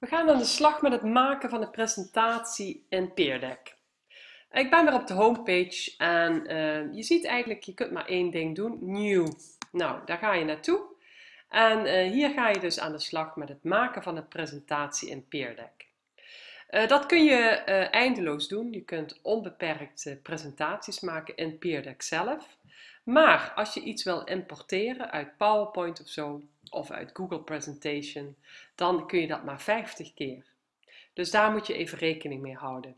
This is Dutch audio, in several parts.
We gaan aan de slag met het maken van een presentatie in Peerdeck. Ik ben weer op de homepage en uh, je ziet eigenlijk, je kunt maar één ding doen, New. Nou, daar ga je naartoe. En uh, hier ga je dus aan de slag met het maken van een presentatie in Peerdeck. Uh, dat kun je eindeloos doen. Je kunt onbeperkt presentaties maken in Peerdeck zelf. Maar als je iets wil importeren uit PowerPoint of zo, of uit Google Presentation, dan kun je dat maar 50 keer. Dus daar moet je even rekening mee houden.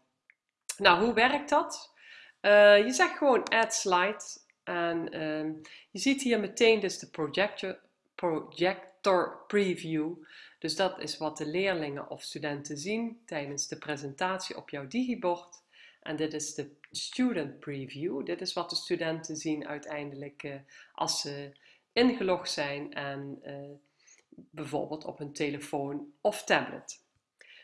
Nou, hoe werkt dat? Uh, je zegt gewoon add slide en uh, je ziet hier meteen dus de projector, projector preview. Dus dat is wat de leerlingen of studenten zien tijdens de presentatie op jouw digibord. En dit is de student preview. Dit is wat de studenten zien uiteindelijk uh, als ze ingelogd zijn en uh, bijvoorbeeld op hun telefoon of tablet.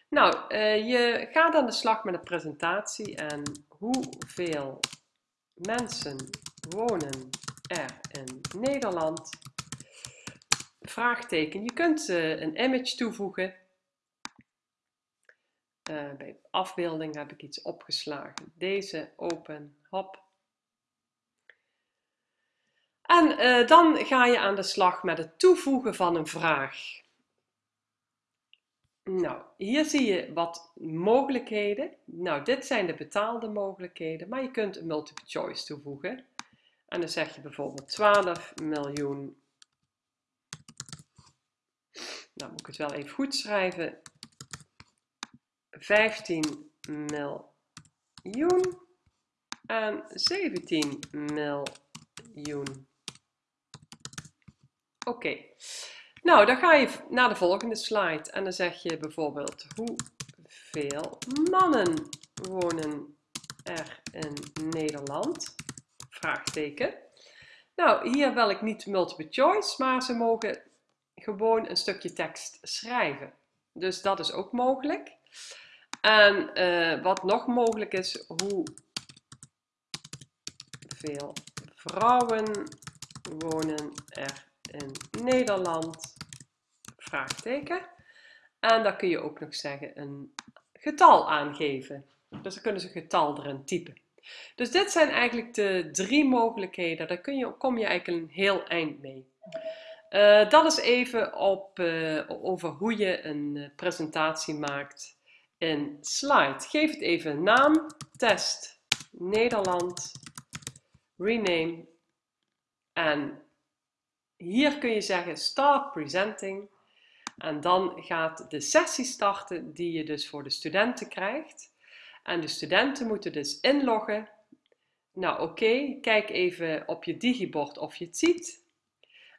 Nou, uh, je gaat aan de slag met een presentatie en hoeveel mensen wonen er in Nederland? Vraagteken. Je kunt uh, een image toevoegen. bij afbeelding heb ik iets opgeslagen. Deze open, hop, en uh, dan ga je aan de slag met het toevoegen van een vraag. Nou, hier zie je wat mogelijkheden. Nou, dit zijn de betaalde mogelijkheden, maar je kunt een multiple choice toevoegen. En dan zeg je bijvoorbeeld 12 miljoen. Nou moet ik het wel even goed schrijven. 15 miljoen en 17 miljoen. Oké, nou dan ga je naar de volgende slide en dan zeg je bijvoorbeeld hoeveel mannen wonen er in Nederland? Vraagteken. Nou, hier wil ik niet multiple choice, maar ze mogen gewoon een stukje tekst schrijven. Dus dat is ook mogelijk. En uh, wat nog mogelijk is, hoeveel vrouwen wonen er Nederland? Vraagteken. En dan kun je ook nog zeggen een getal aangeven. Dus dan kunnen ze een getal erin typen. Dus dit zijn eigenlijk de drie mogelijkheden. Daar kun je, kom je eigenlijk een heel eind mee. Uh, dat is even op, uh, over hoe je een uh, presentatie maakt in Slide. Geef het even naam. Test Nederland. Rename. En hier kun je zeggen start presenting. En dan gaat de sessie starten die je dus voor de studenten krijgt. En de studenten moeten dus inloggen. Nou oké, kijk even op je digibord of je het ziet.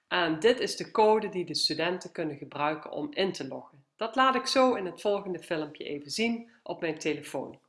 En dit is de code die de studenten kunnen gebruiken om in te loggen. Dat laat ik zo in het volgende filmpje even zien op mijn telefoon.